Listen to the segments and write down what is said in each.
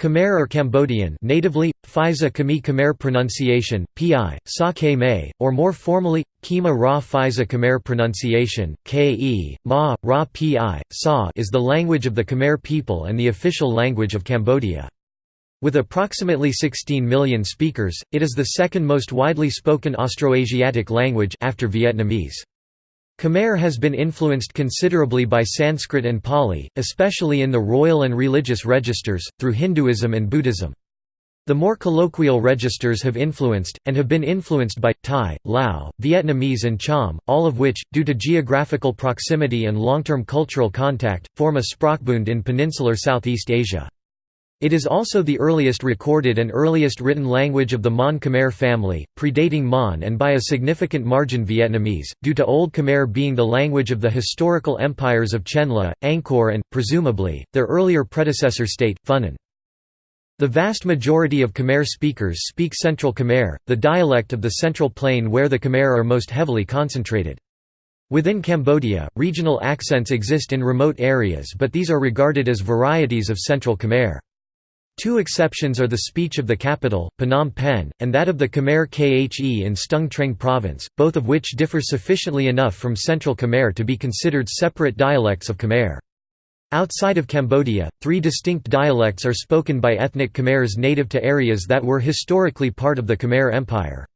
Khmer or Cambodian natively, Phisa Khmer Khmer pronunciation, pi, sa May, or more formally, Khmer Ra Phisa Khmer pronunciation, ke, ma, ra pi, sa is the language of the Khmer people and the official language of Cambodia. With approximately 16 million speakers, it is the second most widely spoken Austroasiatic language after Vietnamese. Khmer has been influenced considerably by Sanskrit and Pali, especially in the royal and religious registers, through Hinduism and Buddhism. The more colloquial registers have influenced, and have been influenced by, Thai, Lao, Vietnamese and Cham, all of which, due to geographical proximity and long-term cultural contact, form a sprachbund in peninsular Southeast Asia. It is also the earliest recorded and earliest written language of the Mon Khmer family, predating Mon and by a significant margin Vietnamese, due to Old Khmer being the language of the historical empires of Chenla, Angkor and, presumably, their earlier predecessor state, Funan. The vast majority of Khmer speakers speak Central Khmer, the dialect of the Central Plain where the Khmer are most heavily concentrated. Within Cambodia, regional accents exist in remote areas but these are regarded as varieties of Central Khmer. Two exceptions are the speech of the capital, Phnom Penh, and that of the Khmer Khe in Stung Treng province, both of which differ sufficiently enough from Central Khmer to be considered separate dialects of Khmer. Outside of Cambodia, three distinct dialects are spoken by ethnic Khmers native to areas that were historically part of the Khmer Empire.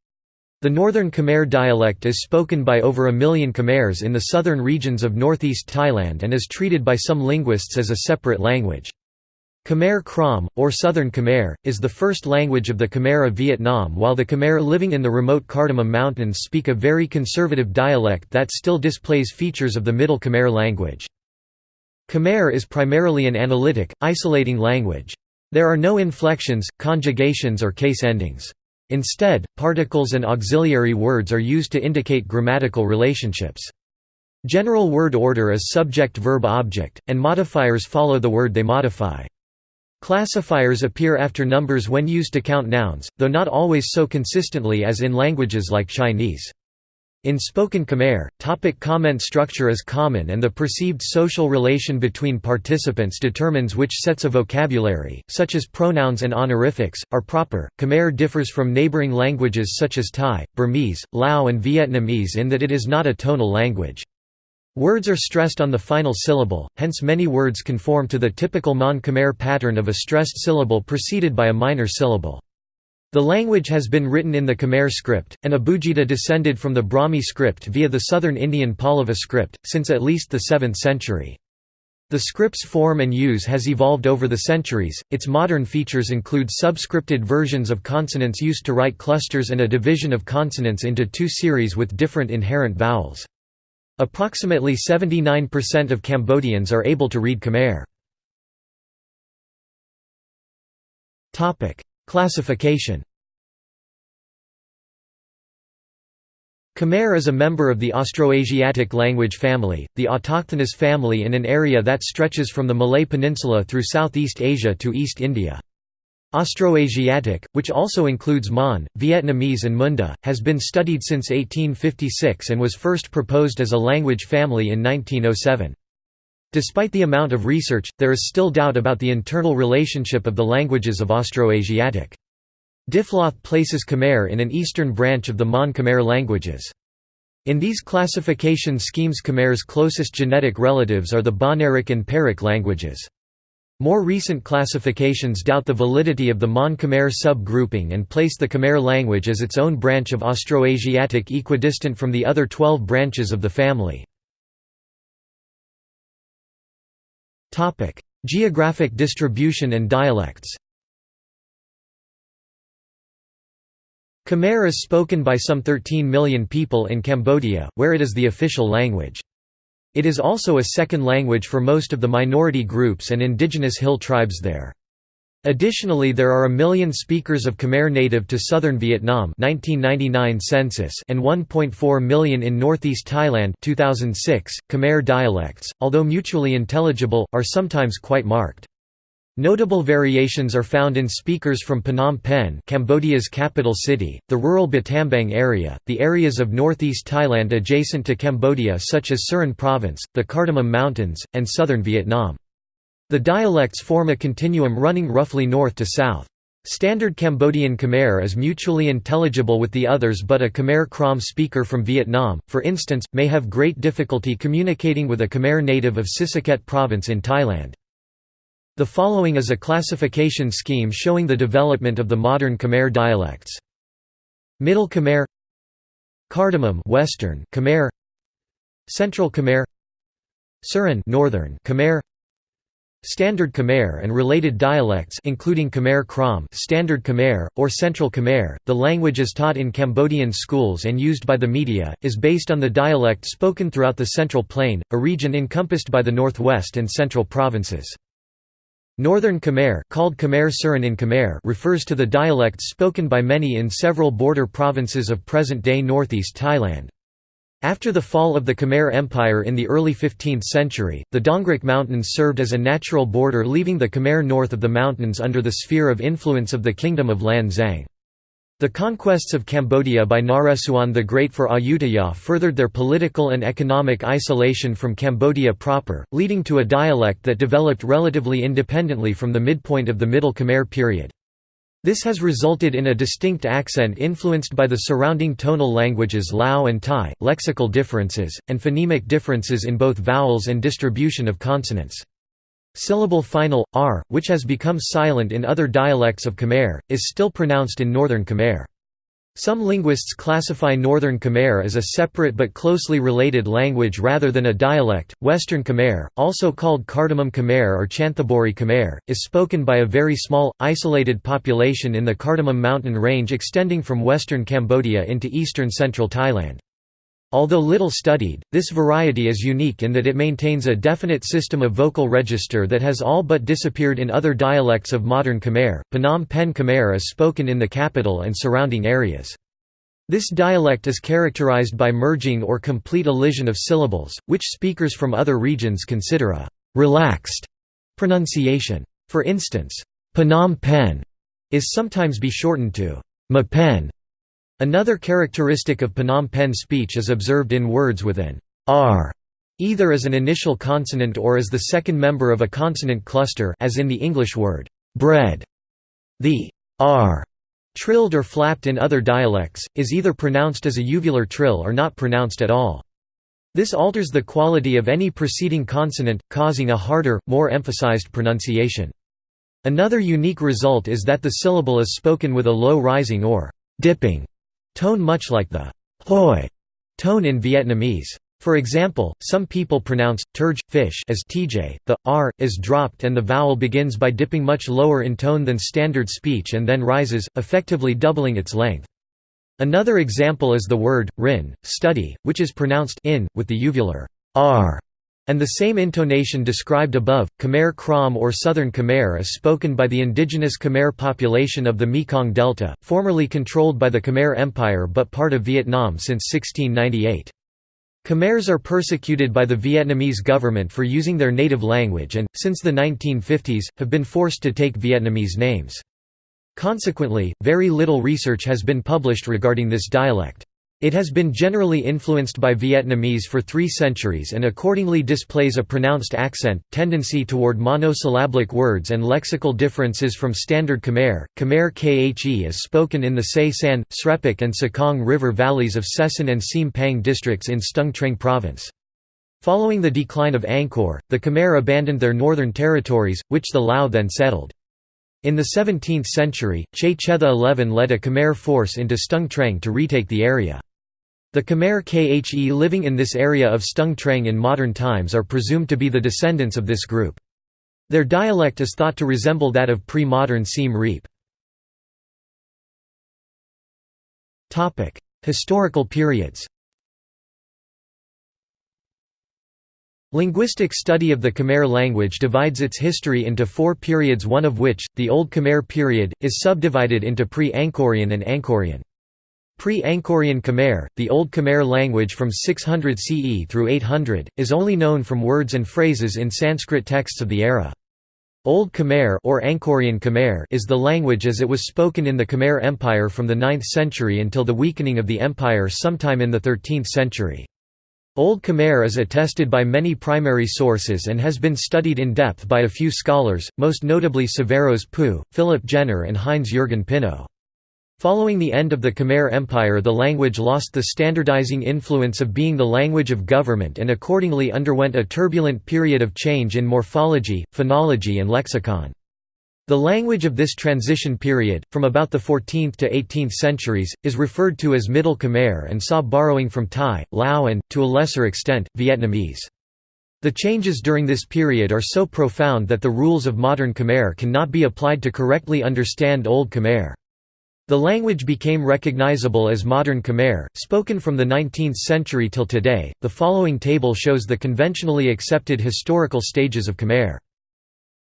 The Northern Khmer dialect is spoken by over a million Khmers in the southern regions of northeast Thailand and is treated by some linguists as a separate language. Khmer Krom, or Southern Khmer, is the first language of the Khmer of Vietnam while the Khmer living in the remote Cardamom Mountains speak a very conservative dialect that still displays features of the Middle Khmer language. Khmer is primarily an analytic, isolating language. There are no inflections, conjugations or case endings. Instead, particles and auxiliary words are used to indicate grammatical relationships. General word order is subject-verb-object, and modifiers follow the word they modify. Classifiers appear after numbers when used to count nouns, though not always so consistently as in languages like Chinese. In spoken Khmer, topic comment structure is common and the perceived social relation between participants determines which sets of vocabulary, such as pronouns and honorifics, are proper. Khmer differs from neighboring languages such as Thai, Burmese, Lao, and Vietnamese in that it is not a tonal language. Words are stressed on the final syllable, hence many words conform to the typical Mon Khmer pattern of a stressed syllable preceded by a minor syllable. The language has been written in the Khmer script, and Abugida descended from the Brahmi script via the southern Indian Pallava script, since at least the 7th century. The script's form and use has evolved over the centuries. Its modern features include subscripted versions of consonants used to write clusters and a division of consonants into two series with different inherent vowels. Approximately 79% of Cambodians are able to read Khmer. Classification Khmer is a member of the Austroasiatic language family, the autochthonous family in an area that stretches from the Malay Peninsula through Southeast Asia to East India. Austroasiatic, which also includes Mon, Vietnamese and Munda, has been studied since 1856 and was first proposed as a language family in 1907. Despite the amount of research, there is still doubt about the internal relationship of the languages of Austroasiatic. Diffloth places Khmer in an eastern branch of the Mon Khmer languages. In these classification schemes Khmer's closest genetic relatives are the Bahnaric and Pearic languages. More recent classifications doubt the validity of the Mon Khmer sub-grouping and place the Khmer language as its own branch of Austroasiatic equidistant from the other 12 branches of the family. Geographic distribution and dialects Khmer is spoken by some 13 million people in Cambodia, where it is the official language. It is also a second language for most of the minority groups and indigenous hill tribes there. Additionally there are a million speakers of Khmer native to southern Vietnam 1999 census and 1.4 million in northeast Thailand 2006. .Khmer dialects, although mutually intelligible, are sometimes quite marked. Notable variations are found in speakers from Phnom Penh Cambodia's capital city, the rural Battambang area, the areas of northeast Thailand adjacent to Cambodia such as Surin Province, the Cardamom Mountains, and southern Vietnam. The dialects form a continuum running roughly north to south. Standard Cambodian Khmer is mutually intelligible with the others but a Khmer Krom speaker from Vietnam, for instance, may have great difficulty communicating with a Khmer native of Sisaket province in Thailand. The following is a classification scheme showing the development of the modern Khmer dialects. Middle Khmer Cardamom Western Khmer Central Khmer Surin Northern Khmer Standard Khmer and related dialects including Khmer Krom Standard Khmer, or Central Khmer, the language is taught in Cambodian schools and used by the media, is based on the dialect spoken throughout the Central Plain, a region encompassed by the northwest and central provinces. Northern Khmer, called Khmer Surin in Khmer refers to the dialects spoken by many in several border provinces of present-day northeast Thailand. After the fall of the Khmer Empire in the early 15th century, the Dongrek Mountains served as a natural border leaving the Khmer north of the mountains under the sphere of influence of the Kingdom of Lan Xang. The conquests of Cambodia by Naresuan the Great for Ayutthaya furthered their political and economic isolation from Cambodia proper, leading to a dialect that developed relatively independently from the midpoint of the Middle Khmer period. This has resulted in a distinct accent influenced by the surrounding tonal languages Lao and Thai, lexical differences, and phonemic differences in both vowels and distribution of consonants. Syllable final, r, which has become silent in other dialects of Khmer, is still pronounced in Northern Khmer. Some linguists classify Northern Khmer as a separate but closely related language rather than a dialect. Western Khmer, also called Cardamom Khmer or Chanthaburi Khmer, is spoken by a very small, isolated population in the Cardamom mountain range extending from western Cambodia into eastern central Thailand. Although little studied, this variety is unique in that it maintains a definite system of vocal register that has all but disappeared in other dialects of modern Khmer. Phnom Penh Khmer is spoken in the capital and surrounding areas. This dialect is characterized by merging or complete elision of syllables, which speakers from other regions consider a relaxed pronunciation. For instance, Phnom Penh is sometimes be shortened to Mapen Another characteristic of Phnom Penh speech is observed in words with an r either as an initial consonant or as the second member of a consonant cluster as in the English word bread. The r trilled or flapped in other dialects, is either pronounced as a uvular trill or not pronounced at all. This alters the quality of any preceding consonant, causing a harder, more emphasized pronunciation. Another unique result is that the syllable is spoken with a low rising or dipping Tone much like the hoi tone in Vietnamese. For example, some people pronounce turj fish as tj. The r is dropped and the vowel begins by dipping much lower in tone than standard speech and then rises, effectively doubling its length. Another example is the word rin, study, which is pronounced in with the uvular r and the same intonation described above, Khmer Krom or Southern Khmer is spoken by the indigenous Khmer population of the Mekong Delta, formerly controlled by the Khmer Empire but part of Vietnam since 1698. Khmers are persecuted by the Vietnamese government for using their native language and, since the 1950s, have been forced to take Vietnamese names. Consequently, very little research has been published regarding this dialect. It has been generally influenced by Vietnamese for three centuries and accordingly displays a pronounced accent, tendency toward monosyllabic words and lexical differences from Standard Khmer. Khmer Khe is spoken in the Se San, Srepok and Sekong River valleys of Sesan and Siem Pang districts in Stung Treng province. Following the decline of Angkor, the Khmer abandoned their northern territories, which the Lao then settled. In the 17th century, Chey Chetha XI led a Khmer force into Stung Treng to retake the area. The Khmer Khe living in this area of Stung Treng in modern times are presumed to be the descendants of this group. Their dialect is thought to resemble that of pre-modern Siem Reap. Historical periods Linguistic study of the Khmer language divides its history into four periods one of which, the Old Khmer period, is subdivided into pre-Angkorian and Angkorian. Pre-Angkorian Khmer, the Old Khmer language from 600 CE through 800, is only known from words and phrases in Sanskrit texts of the era. Old Khmer or Angkorian Khmer is the language as it was spoken in the Khmer Empire from the 9th century until the weakening of the empire sometime in the 13th century. Old Khmer is attested by many primary sources and has been studied in depth by a few scholars, most notably Saveros Pou, Philip Jenner and Heinz-Jürgen Pinnow. Following the end of the Khmer Empire the language lost the standardizing influence of being the language of government and accordingly underwent a turbulent period of change in morphology, phonology and lexicon. The language of this transition period, from about the 14th to 18th centuries, is referred to as Middle Khmer and saw borrowing from Thai, Lao and, to a lesser extent, Vietnamese. The changes during this period are so profound that the rules of modern Khmer cannot be applied to correctly understand Old Khmer. The language became recognizable as Modern Khmer, spoken from the 19th century till today. The following table shows the conventionally accepted historical stages of Khmer.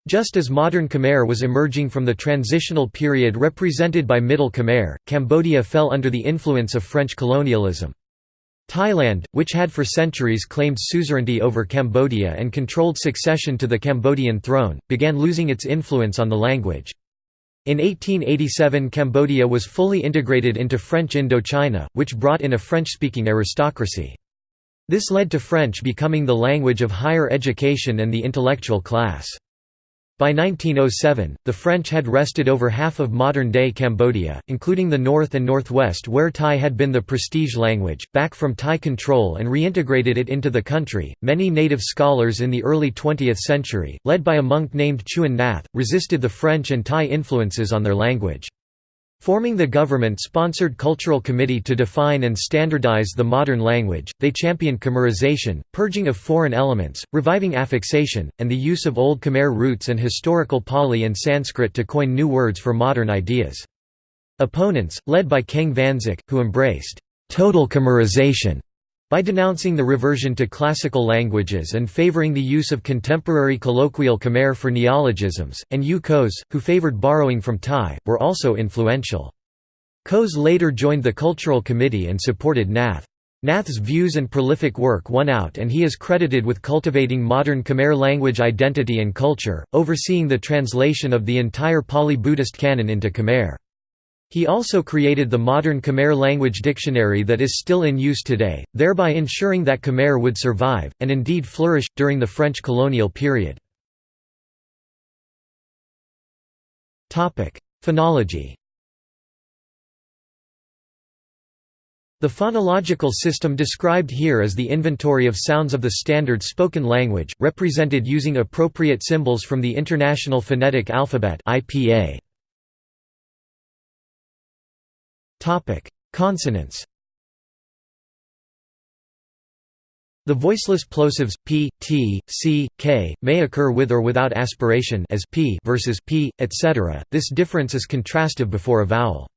Just as Modern Khmer was emerging from the transitional period represented by Middle Khmer, Cambodia fell under the influence of French colonialism. Thailand, which had for centuries claimed suzerainty over Cambodia and controlled succession to the Cambodian throne, began losing its influence on the language. In 1887 Cambodia was fully integrated into French Indochina, which brought in a French-speaking aristocracy. This led to French becoming the language of higher education and the intellectual class. By 1907, the French had wrested over half of modern-day Cambodia, including the north and northwest where Thai had been the prestige language, back from Thai control and reintegrated it into the country. Many native scholars in the early 20th century, led by a monk named Chuon Nath, resisted the French and Thai influences on their language. Forming the government-sponsored Cultural Committee to define and standardize the modern language, they championed Khmerization, purging of foreign elements, reviving affixation, and the use of Old Khmer roots and historical Pali and Sanskrit to coin new words for modern ideas. Opponents, led by Keng Vannsak, who embraced «total Khmerization», by denouncing the reversion to classical languages and favoring the use of contemporary colloquial Khmer for neologisms, and Ieu Koeus, who favored borrowing from Thai, were also influential. Koeus later joined the Cultural Committee and supported Nath. Nath's views and prolific work won out and he is credited with cultivating modern Khmer language identity and culture, overseeing the translation of the entire Pali Buddhist canon into Khmer. He also created the modern Khmer language dictionary that is still in use today, thereby ensuring that Khmer would survive, and indeed flourish, during the French colonial period. Phonology The phonological system described here is the inventory of sounds of the standard spoken language, represented using appropriate symbols from the International Phonetic Alphabet IPA. Topic: Consonants. The voiceless plosives p, t, c, k may occur with or without aspiration as p versus p, etc. This difference is contrastive before a vowel.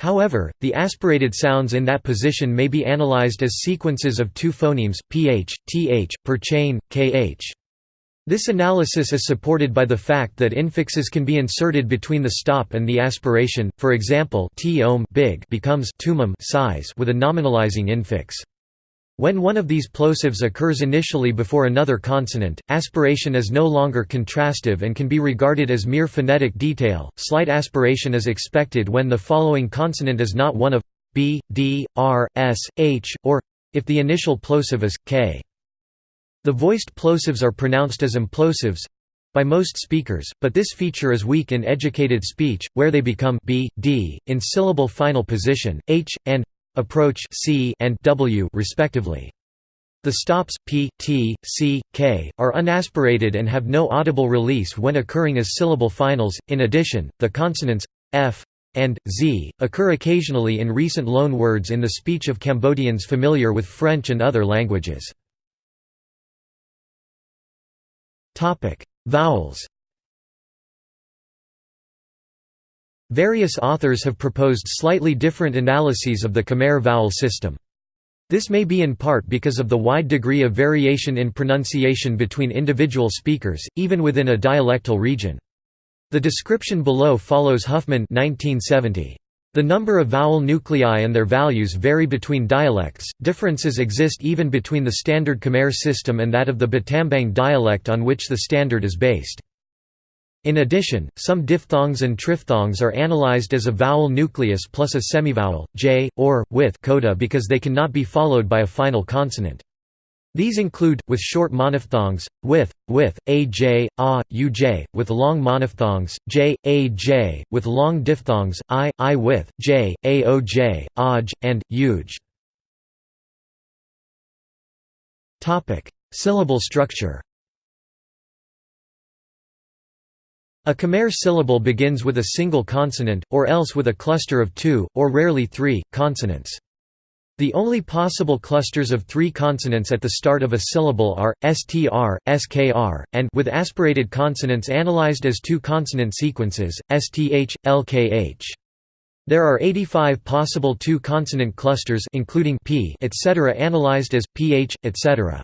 However, the aspirated sounds in that position may be analyzed as sequences of two phonemes, ph, th, per chain, kh. This analysis is supported by the fact that infixes can be inserted between the stop and the aspiration, for example big becomes size with a nominalizing infix. When one of these plosives occurs initially before another consonant, aspiration is no longer contrastive and can be regarded as mere phonetic detail. Slight aspiration is expected when the following consonant is not one of b, d, r, s, h, or if the initial plosive is k. The voiced plosives are pronounced as implosives by most speakers, but this feature is weak in educated speech, where they become b, d, in syllable final position, h, and approach c and w respectively. The stops p, t, c, k are unaspirated and have no audible release when occurring as syllable finals. In addition, the consonants f and z occur occasionally in recent loan words in the speech of Cambodians familiar with French and other languages. Vowels Various authors have proposed slightly different analyses of the Khmer vowel system. This may be in part because of the wide degree of variation in pronunciation between individual speakers, even within a dialectal region. The description below follows Huffman 1970. The number of vowel nuclei and their values vary between dialects, differences exist even between the standard Khmer system and that of the Battambang dialect on which the standard is based. In addition, some diphthongs and triphthongs are analyzed as a vowel nucleus plus a semivowel, j, or, with coda because they cannot be followed by a final consonant. These include, with short monophthongs, with, with, aj, a, uj, with long monophthongs, j, aj, with long diphthongs, i, i with, j, aoj, aj, and, uj. Syllable structure A Khmer syllable begins with a single consonant, or else with a cluster of two, or rarely three, consonants. The only possible clusters of three consonants at the start of a syllable are, str, skr, and with aspirated consonants analyzed as two consonant sequences, sth, lkh. There are 85 possible two-consonant clusters including p etc. analyzed as, ph, etc.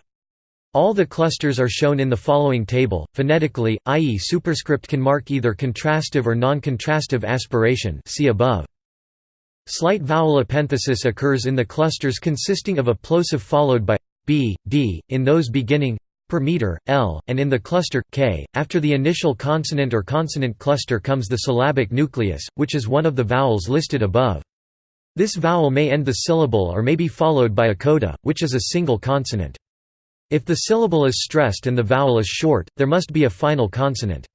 All the clusters are shown in the following table, phonetically, i.e. superscript can mark either contrastive or non-contrastive aspiration see above. Slight vowel epenthesis occurs in the clusters consisting of a plosive followed by b, d, in those beginning per meter, l, and in the cluster k. After the initial consonant or consonant cluster comes the syllabic nucleus, which is one of the vowels listed above. This vowel may end the syllable or may be followed by a coda, which is a single consonant. If the syllable is stressed and the vowel is short, there must be a final consonant.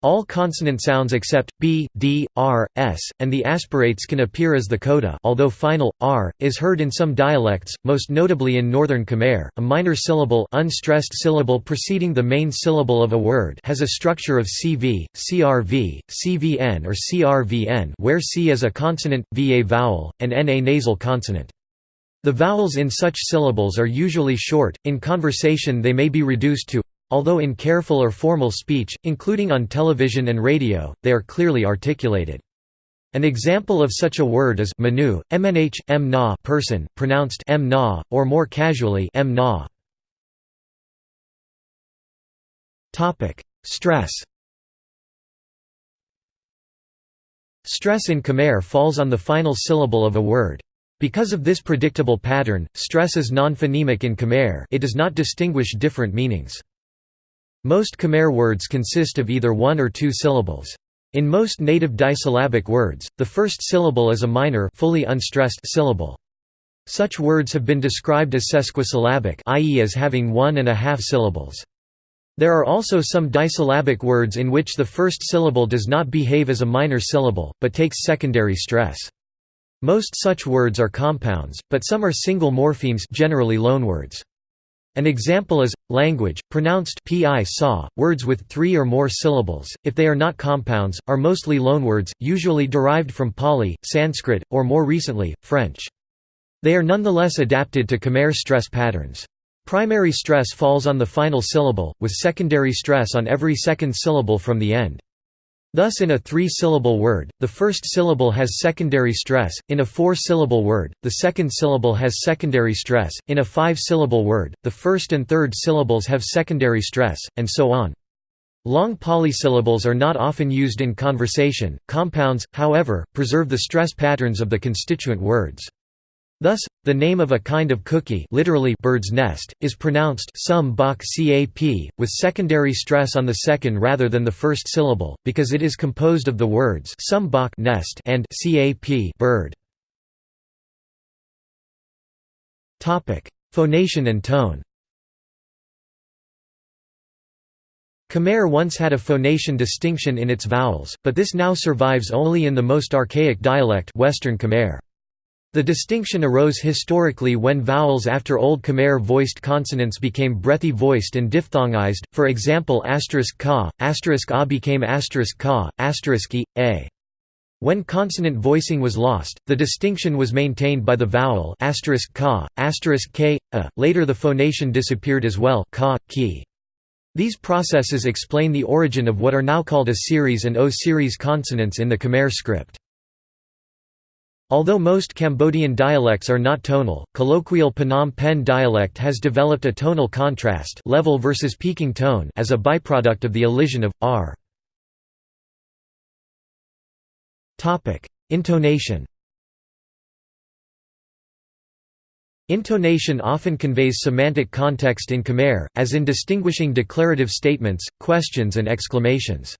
All consonant sounds except b, d, r, s, and the aspirates can appear as the coda although final, r, is heard in some dialects, most notably in Northern Khmer. A minor syllable unstressed syllable preceding the main syllable of a word has a structure of CV, CRV, CVN or CRVN where C is a consonant, V a vowel, and N a nasal consonant. The vowels in such syllables are usually short, in conversation they may be reduced to although in careful or formal speech, including on television and radio, they are clearly articulated. An example of such a word is manu, mnh, m na person, pronounced m na, or more casually m na. Stress Stress in Khmer falls on the final syllable of a word. Because of this predictable pattern, stress is non-phonemic in Khmer it does not distinguish different meanings. Most Khmer words consist of either one or two syllables. In most native disyllabic words, the first syllable is a minor fully unstressed syllable. Such words have been described as sesquisyllabic i.e. as having one and a half syllables. There are also some disyllabic words in which the first syllable does not behave as a minor syllable, but takes secondary stress. Most such words are compounds, but some are single morphemes generally loanwords. An example is, language, pronounced pi saw. Words with three or more syllables, if they are not compounds, are mostly loanwords, usually derived from Pali, Sanskrit, or more recently, French. They are nonetheless adapted to Khmer stress patterns. Primary stress falls on the final syllable, with secondary stress on every second syllable from the end. Thus in a three-syllable word, the first syllable has secondary stress, in a four-syllable word, the second syllable has secondary stress, in a five-syllable word, the first and third syllables have secondary stress, and so on. Long polysyllables are not often used in conversation, compounds, however, preserve the stress patterns of the constituent words. Thus, the name of a kind of cookie literally bird's nest, is pronounced sum bak cap, with secondary stress on the second rather than the first syllable, because it is composed of the words sum bak nest and cap bird. Phonation and tone Khmer once had a phonation distinction in its vowels, but this now survives only in the most archaic dialect Western Khmer. The distinction arose historically when vowels after Old Khmer voiced consonants became breathy voiced and diphthongized, for example asterisk ka, asterisk a became asterisk ka, asterisk e, a. When consonant voicing was lost, the distinction was maintained by the vowel asterisk ka, asterisk k, a. Later the phonation disappeared as well ka, ki. These processes explain the origin of what are now called a series and O-series consonants in the Khmer script. Although most Cambodian dialects are not tonal, colloquial Phnom Penh dialect has developed a tonal contrast level versus peaking tone as a byproduct of the elision of r. Intonation Intonation often conveys semantic context in Khmer, as in distinguishing declarative statements, questions and exclamations.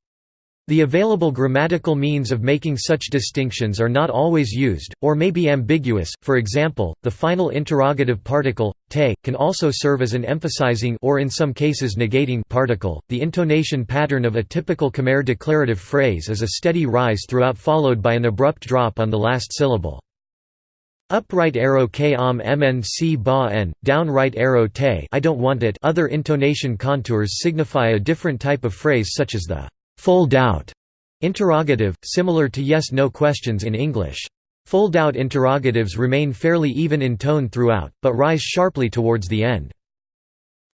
The available grammatical means of making such distinctions are not always used, or may be ambiguous, for example, the final interrogative particle, te, can also serve as an emphasizing or in some cases negating particle. The intonation pattern of a typical Khmer declarative phrase is a steady rise throughout followed by an abrupt drop on the last syllable. Upright arrow k am mnc ba n, down right arrow te I don't want it other intonation contours signify a different type of phrase such as the fold-out interrogative, similar to yes-no questions in English. Fold-out interrogatives remain fairly even in tone throughout, but rise sharply towards the end.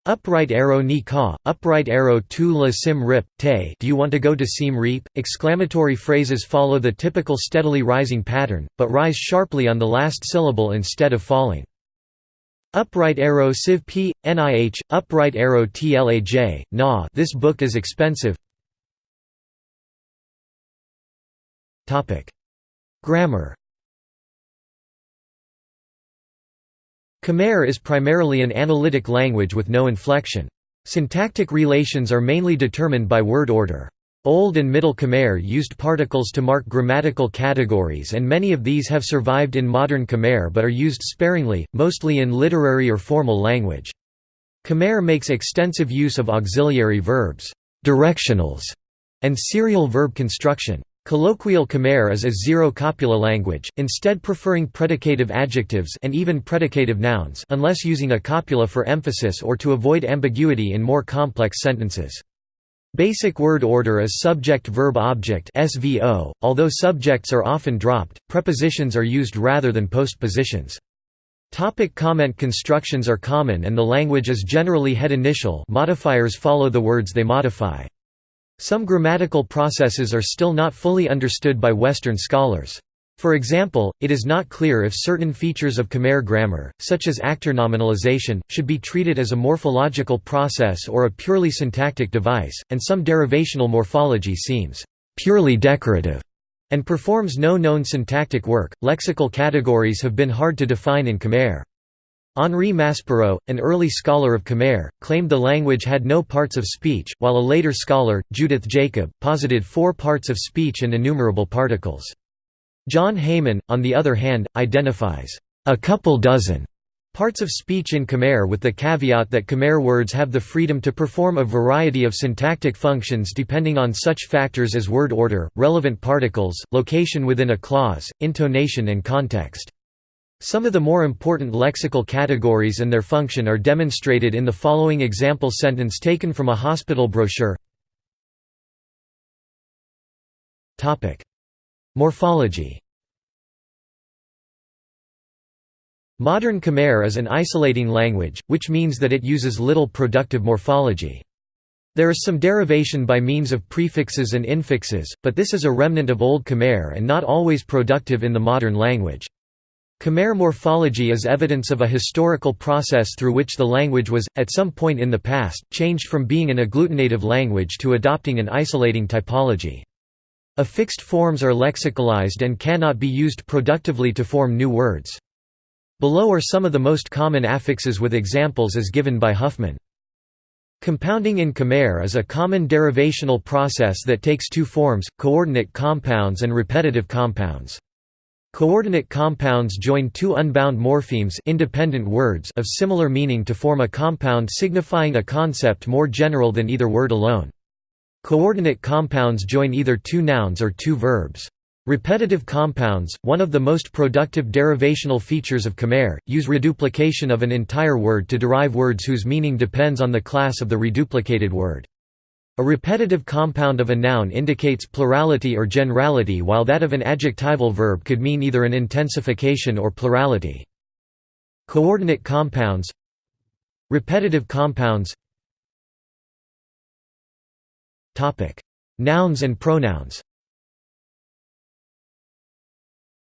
Upright arrow ni ka, upright arrow tu la sim rip, te do you want to go to Siem Reap? Exclamatory phrases follow the typical steadily rising pattern, but rise sharply on the last syllable instead of falling. Upright arrow civ p, nih, upright arrow tlaj, na this book is expensive Grammar Khmer is primarily an analytic language with no inflection. Syntactic relations are mainly determined by word order. Old and Middle Khmer used particles to mark grammatical categories and many of these have survived in modern Khmer but are used sparingly, mostly in literary or formal language. Khmer makes extensive use of auxiliary verbs, directionals, and serial verb construction. Colloquial Khmer is a zero-copula language, instead preferring predicative adjectives and even predicative nouns unless using a copula for emphasis or to avoid ambiguity in more complex sentences. Basic word order is subject-verb-object. Although subjects are often dropped, prepositions are used rather than postpositions. Topic comment constructions are common and the language is generally head initial modifiers follow the words they modify. Some grammatical processes are still not fully understood by Western scholars. For example, it is not clear if certain features of Khmer grammar, such as actor nominalization, should be treated as a morphological process or a purely syntactic device, and some derivational morphology seems purely decorative and performs no known syntactic work. Lexical categories have been hard to define in Khmer. Henri Maspero, an early scholar of Khmer, claimed the language had no parts of speech, while a later scholar, Judith Jacob, posited four parts of speech and innumerable particles. John Haiman, on the other hand, identifies a couple dozen parts of speech in Khmer with the caveat that Khmer words have the freedom to perform a variety of syntactic functions depending on such factors as word order, relevant particles, location within a clause, intonation and context. Some of the more important lexical categories and their function are demonstrated in the following example sentence taken from a hospital brochure. Topic: Morphology Modern Khmer is an isolating language, which means that it uses little productive morphology. There is some derivation by means of prefixes and infixes, but this is a remnant of Old Khmer and not always productive in the modern language. Khmer morphology is evidence of a historical process through which the language was, at some point in the past, changed from being an agglutinative language to adopting an isolating typology. Affixed forms are lexicalized and cannot be used productively to form new words. Below are some of the most common affixes with examples as given by Huffman. Compounding in Khmer is a common derivational process that takes two forms, coordinate compounds and repetitive compounds. Coordinate compounds join two unbound morphemes independent words of similar meaning to form a compound signifying a concept more general than either word alone. Coordinate compounds join either two nouns or two verbs. Repetitive compounds, one of the most productive derivational features of Khmer, use reduplication of an entire word to derive words whose meaning depends on the class of the reduplicated word. A repetitive compound of a noun indicates plurality or generality while that of an adjectival verb could mean either an intensification or plurality. Coordinate compounds Repetitive compounds Nouns and pronouns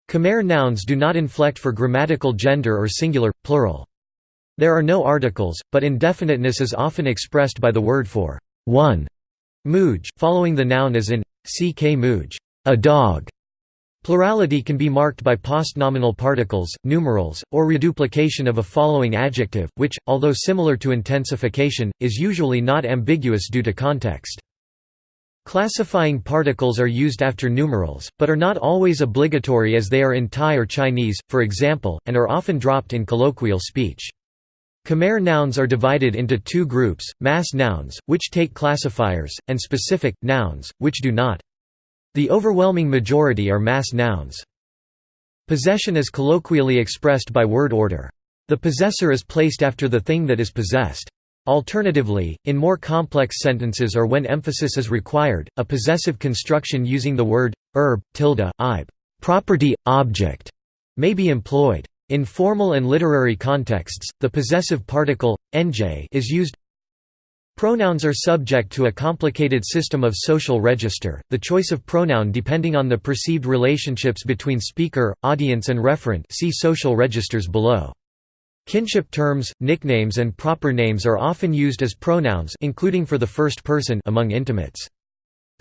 Khmer nouns do not inflect for grammatical gender or singular, plural. There are no articles, but indefiniteness is often expressed by the word for 1 Muj, following the noun as in ck muj, a dog. Plurality can be marked by postnominal particles, numerals, or reduplication of a following adjective, which, although similar to intensification, is usually not ambiguous due to context. Classifying particles are used after numerals, but are not always obligatory as they are in Thai or Chinese, for example, and are often dropped in colloquial speech. Khmer nouns are divided into two groups, mass nouns, which take classifiers, and specific, nouns, which do not. The overwhelming majority are mass nouns. Possession is colloquially expressed by word order. The possessor is placed after the thing that is possessed. Alternatively, in more complex sentences or when emphasis is required, a possessive construction using the word erb, tilde, ib, property, object, may be employed. In formal and literary contexts, the possessive particle, nj is used Pronouns are subject to a complicated system of social register, the choice of pronoun depending on the perceived relationships between speaker, audience and referent see social registers below. Kinship terms, nicknames and proper names are often used as pronouns including for the first person among intimates.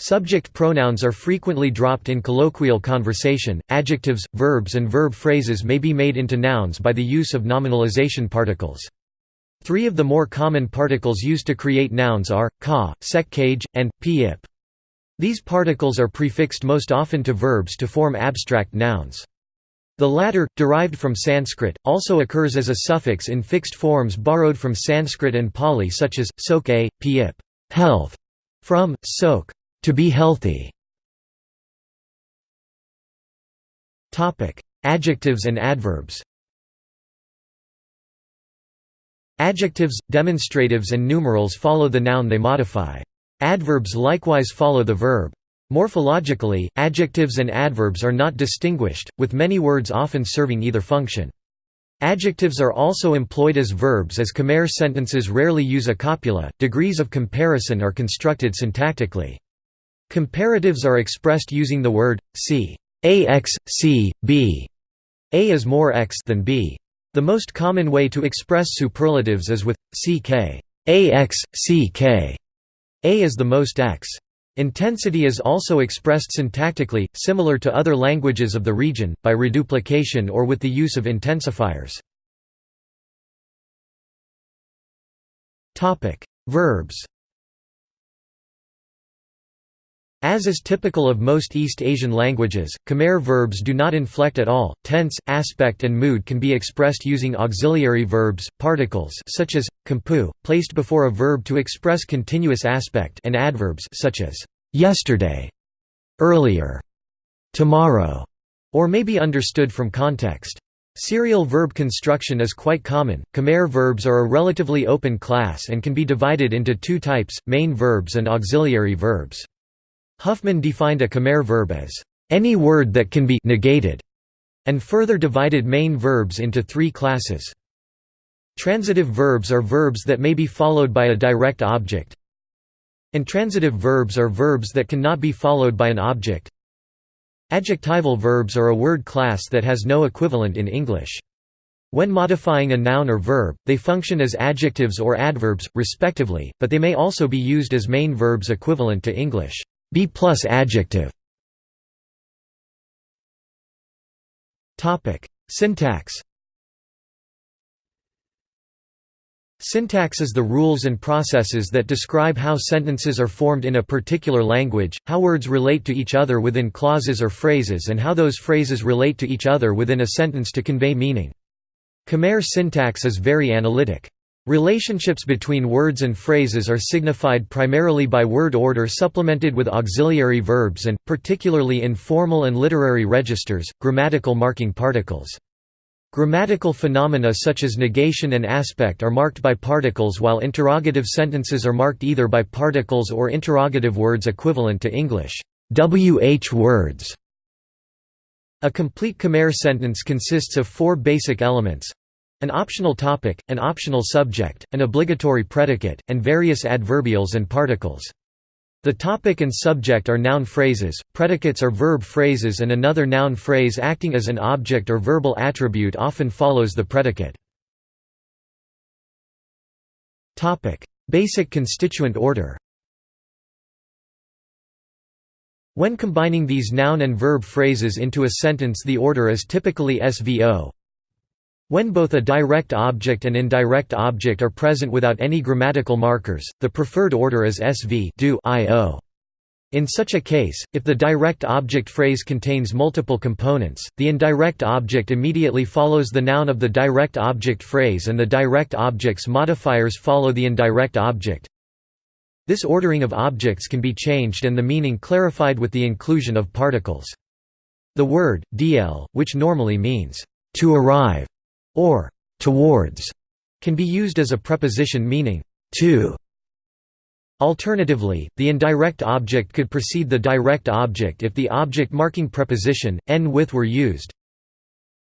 Subject pronouns are frequently dropped in colloquial conversation. Adjectives, verbs and verb phrases may be made into nouns by the use of nominalization particles. Three of the more common particles used to create nouns are ka, sekkage, and pip. These particles are prefixed most often to verbs to form abstract nouns. The latter, derived from Sanskrit, also occurs as a suffix in fixed forms borrowed from Sanskrit and Pali such as, sok a, pip health", from, sok to be healthy. Adjectives and adverbs Adjectives, demonstratives and numerals follow the noun they modify. Adverbs likewise follow the verb. Morphologically, adjectives and adverbs are not distinguished, with many words often serving either function. Adjectives are also employed as verbs as Khmer sentences rarely use a copula, degrees of comparison are constructed syntactically. Comparatives are expressed using the word, c. ax, c, b. A is more x than b. The most common way to express superlatives is with, ck. ax, ck. Is the most x. Intensity is also expressed syntactically, similar to other languages of the region, by reduplication or with the use of intensifiers. Verbs As is typical of most East Asian languages, Khmer verbs do not inflect at all. Tense, aspect and mood can be expressed using auxiliary verbs, particles such as kampu, placed before a verb to express continuous aspect and adverbs such as yesterday, earlier, tomorrow, or may be understood from context. Serial verb construction is quite common. Khmer verbs are a relatively open class and can be divided into two types, main verbs and auxiliary verbs. Huffman defined a Khmer verb as, "...any word that can be negated", and further divided main verbs into three classes. Transitive verbs are verbs that may be followed by a direct object. Intransitive verbs are verbs that cannot be followed by an object. Adjectival verbs are a word class that has no equivalent in English. When modifying a noun or verb, they function as adjectives or adverbs, respectively, but they may also be used as main verbs equivalent to English. B plus adjective Topic: Syntax Syntax is the rules and processes that describe how sentences are formed in a particular language, how words relate to each other within clauses or phrases and how those phrases relate to each other within a sentence to convey meaning. Khmer syntax is very analytic. Relationships between words and phrases are signified primarily by word order supplemented with auxiliary verbs and, particularly in formal and literary registers, grammatical marking particles. Grammatical phenomena such as negation and aspect are marked by particles while interrogative sentences are marked either by particles or interrogative words equivalent to English WH words. A complete Khmer sentence consists of four basic elements an optional topic, an optional subject, an obligatory predicate, and various adverbials and particles. The topic and subject are noun phrases, predicates are verb phrases and another noun phrase acting as an object or verbal attribute often follows the predicate. Basic constituent order When combining these noun and verb phrases into a sentence the order is typically SVO, when both a direct object and indirect object are present without any grammatical markers, the preferred order is SV do -io. In such a case, if the direct object phrase contains multiple components, the indirect object immediately follows the noun of the direct object phrase and the direct object's modifiers follow the indirect object. This ordering of objects can be changed and the meaning clarified with the inclusion of particles. The word, dl, which normally means, to arrive, or towards, can be used as a preposition meaning, to Alternatively, the indirect object could precede the direct object if the object-marking preposition, n with were used.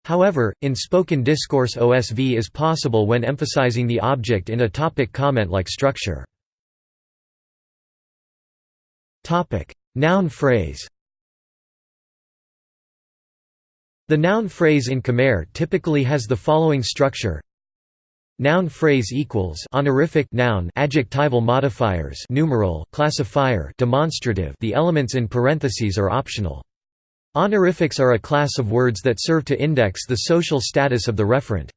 However, in spoken discourse OSV is possible when emphasizing the object in a topic comment-like structure. Noun phrase The noun phrase in Khmer typically has the following structure Noun phrase equals honorific noun adjectival modifiers numeral classifier demonstrative the elements in parentheses are optional. Honorifics are a class of words that serve to index the social status of the referent.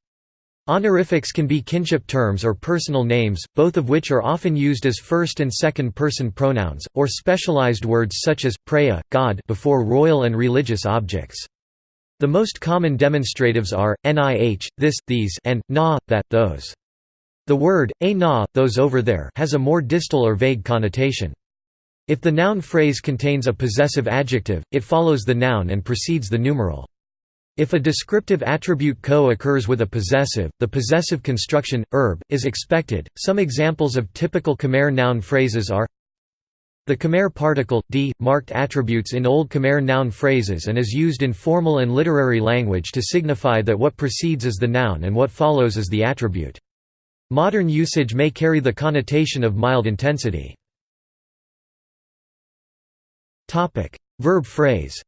Honorifics can be kinship terms or personal names, both of which are often used as first and second person pronouns, or specialized words such as, preya, God before royal and religious objects. The most common demonstratives are, nih, this, these, and, na, that, those. The word, a na, those over there has a more distal or vague connotation. If the noun phrase contains a possessive adjective, it follows the noun and precedes the numeral. If a descriptive attribute co occurs with a possessive, the possessive construction, erb, is expected. Some examples of typical Khmer noun phrases are the Khmer particle, d, marked attributes in Old Khmer noun phrases and is used in formal and literary language to signify that what precedes is the noun and what follows is the attribute. Modern usage may carry the connotation of mild intensity. Verb phrase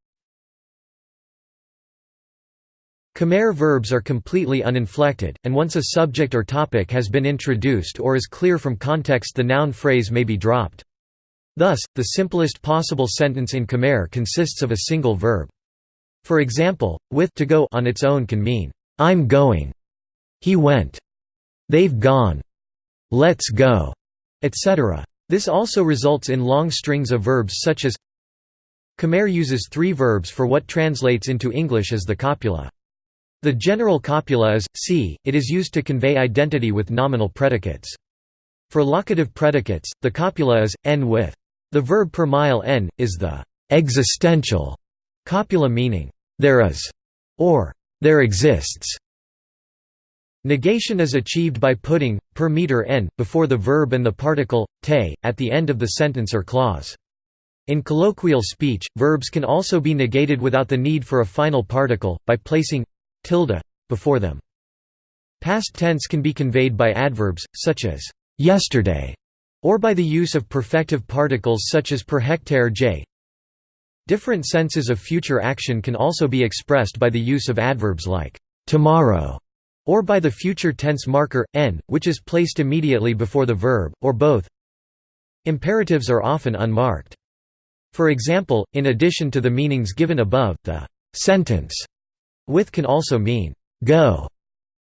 Khmer verbs are completely uninflected, and once a subject or topic has been introduced or is clear from context the noun phrase may be dropped. Thus, the simplest possible sentence in Khmer consists of a single verb. For example, with to go on its own can mean, I'm going, he went, they've gone, let's go, etc. This also results in long strings of verbs such as Khmer uses three verbs for what translates into English as the copula. The general copula is, c, it is used to convey identity with nominal predicates. For locative predicates, the copula is, n with. The verb per mile n, is the existential copula meaning, there is, or there exists. Negation is achieved by putting, per meter n, before the verb and the particle, te, at the end of the sentence or clause. In colloquial speech, verbs can also be negated without the need for a final particle, by placing tilde before them. Past tense can be conveyed by adverbs, such as yesterday, or by the use of perfective particles such as per hectare j. Different senses of future action can also be expressed by the use of adverbs like tomorrow or by the future tense marker, n, which is placed immediately before the verb, or both. Imperatives are often unmarked. For example, in addition to the meanings given above, the sentence with can also mean go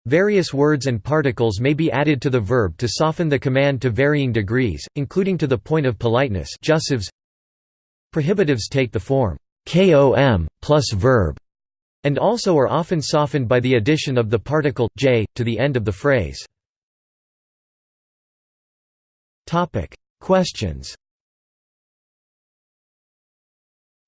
Various words and particles may be added to the verb to soften the command to varying degrees, including to the point of politeness jussives. Prohibitives take the form kom plus verb, and also are often softened by the addition of the particle j to the end of the phrase. Questions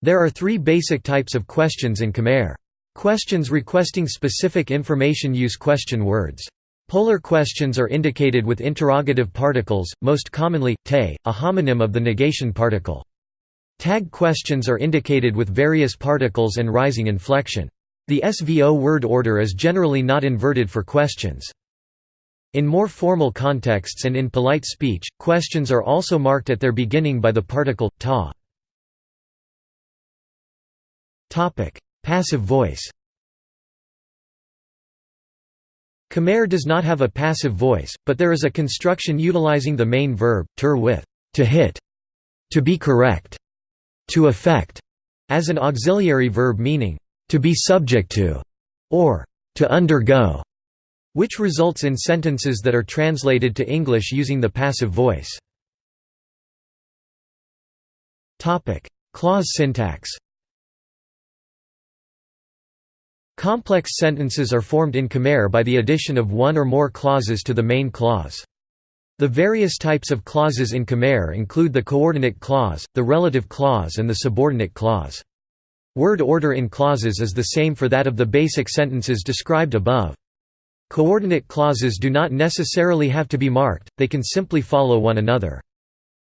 There are three basic types of questions in Khmer. Questions requesting specific information use question words. Polar questions are indicated with interrogative particles, most commonly, te, a homonym of the negation particle. Tag questions are indicated with various particles and rising inflection. The SVO word order is generally not inverted for questions. In more formal contexts and in polite speech, questions are also marked at their beginning by the particle, ta. Passive voice Khmer does not have a passive voice, but there is a construction utilizing the main verb, tur with to hit, to be correct, to affect, as an auxiliary verb meaning to be subject to, or to undergo, which results in sentences that are translated to English using the passive voice. Clause syntax Complex sentences are formed in Khmer by the addition of one or more clauses to the main clause. The various types of clauses in Khmer include the coordinate clause, the relative clause and the subordinate clause. Word order in clauses is the same for that of the basic sentences described above. Coordinate clauses do not necessarily have to be marked, they can simply follow one another.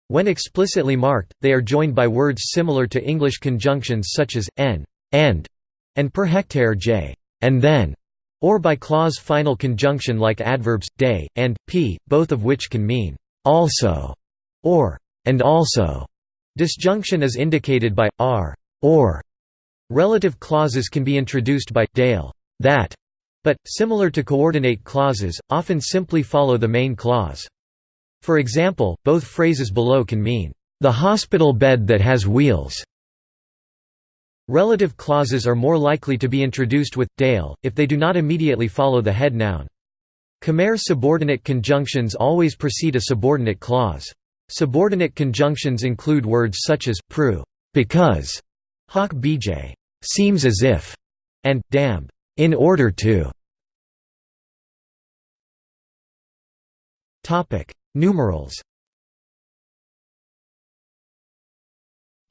When explicitly marked, they are joined by words similar to English conjunctions such as n, and, and per hectare j, and then or by clause final conjunction like adverbs day, and p, both of which can mean also or and also. Disjunction is indicated by r or. Relative clauses can be introduced by dale that, but similar to coordinate clauses, often simply follow the main clause. For example, both phrases below can mean the hospital bed that has wheels Relative clauses are more likely to be introduced with dale, if they do not immediately follow the head noun. Khmer subordinate conjunctions always precede a subordinate clause. Subordinate conjunctions include words such as pru because, hawk bj seems as if, and damb in order to. Topic: Numerals.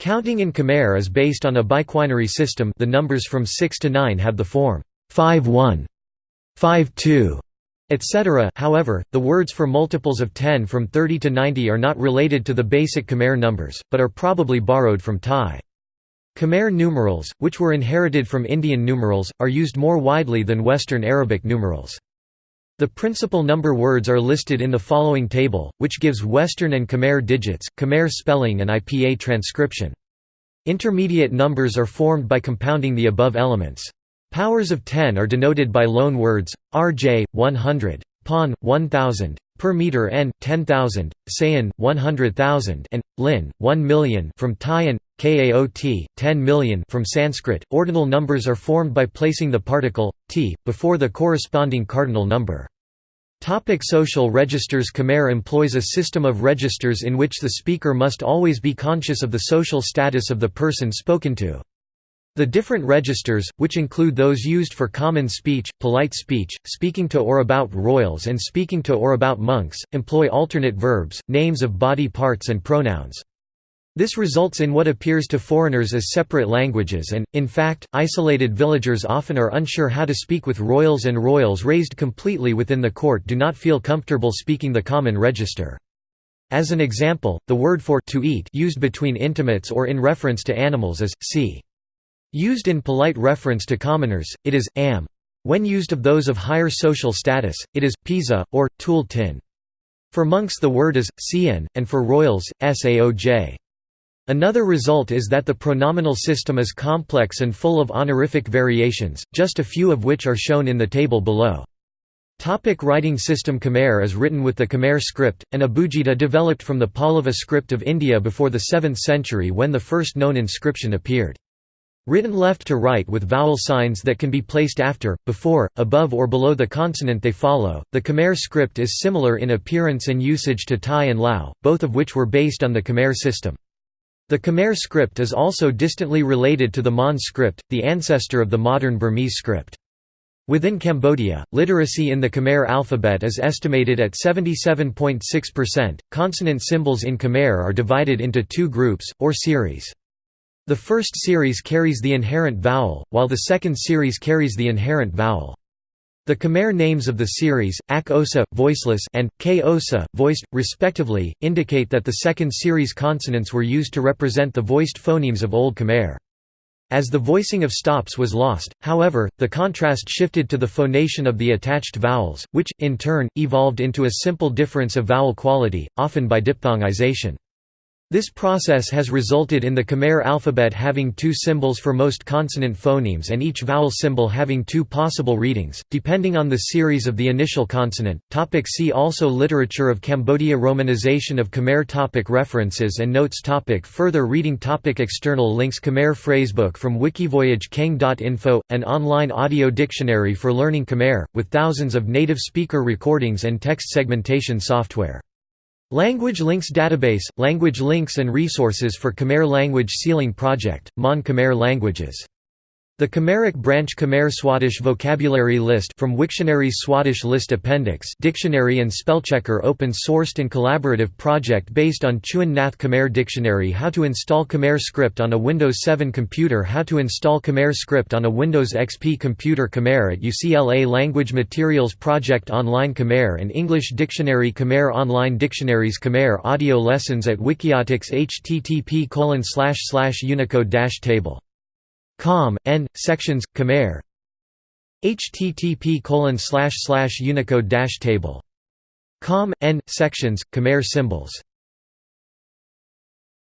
Counting in Khmer is based on a biquinary system the numbers from 6 to 9 have the form 5-1, 5-2, etc. However, the words for multiples of 10 from 30 to 90 are not related to the basic Khmer numbers, but are probably borrowed from Thai. Khmer numerals, which were inherited from Indian numerals, are used more widely than Western Arabic numerals. The principal number words are listed in the following table, which gives Western and Khmer digits, Khmer spelling and IPA transcription. Intermediate numbers are formed by compounding the above elements. Powers of 10 are denoted by loan words, rj, 100, pon, 1000, per meter n 10000 sayan 100000 and lin 1 million from thai and kaot 10 million from sanskrit ordinal numbers are formed by placing the particle t before the corresponding cardinal number Topic social registers Khmer employs a system of registers in which the speaker must always be conscious of the social status of the person spoken to. The different registers, which include those used for common speech, polite speech, speaking to or about royals and speaking to or about monks, employ alternate verbs, names of body parts and pronouns. This results in what appears to foreigners as separate languages and, in fact, isolated villagers often are unsure how to speak with royals and royals raised completely within the court do not feel comfortable speaking the common register. As an example, the word for to eat used between intimates or in reference to animals is, si. Used in polite reference to commoners, it is, am. When used of those of higher social status, it is, pisa, or, tul tin. For monks the word is, cn, and for royals, saoj. Another result is that the pronominal system is complex and full of honorific variations, just a few of which are shown in the table below. Topic writing system Khmer is written with the Khmer script, an abugida developed from the Pallava script of India before the 7th century when the first known inscription appeared. Written left to right with vowel signs that can be placed after, before, above or below the consonant they follow, the Khmer script is similar in appearance and usage to Thai and Lao, both of which were based on the Khmer system. The Khmer script is also distantly related to the Mon script, the ancestor of the modern Burmese script. Within Cambodia, literacy in the Khmer alphabet is estimated at 77.6%. Consonant symbols in Khmer are divided into two groups, or series. The first series carries the inherent vowel, while the second series carries the inherent vowel. The Khmer names of the series, Ak Osa, voiceless, and K Osa, voiced, respectively, indicate that the second series consonants were used to represent the voiced phonemes of Old Khmer. As the voicing of stops was lost, however, the contrast shifted to the phonation of the attached vowels, which, in turn, evolved into a simple difference of vowel quality, often by diphthongization. This process has resulted in the Khmer alphabet having two symbols for most consonant phonemes and each vowel symbol having two possible readings, depending on the series of the initial consonant. Topic see also Literature of Cambodia Romanization of Khmer topic References and notes topic Further reading topic External links Khmer phrasebook from Wikivoyage Kheng.info, an online audio dictionary for learning Khmer, with thousands of native speaker recordings and text segmentation software. Language Links Database – Language links and resources for Khmer Language SEAlang Project, Mon Khmer Languages the Khmeric branch Khmer Swadesh vocabulary list from Wiktionary's Swadesh list appendix dictionary and spellchecker open-sourced and collaborative project based on Chuon Nath Khmer Dictionary How to install Khmer script on a Windows 7 computer How to install Khmer script on a Windows XP computer Khmer at UCLA Language Materials Project Online Khmer and English Dictionary Khmer Online Dictionaries Khmer audio lessons at Wikiotics http slash slash unicode-table Com, N, Sections, Khmer. Http colon unicode table. Com, N, Sections, Khmer symbols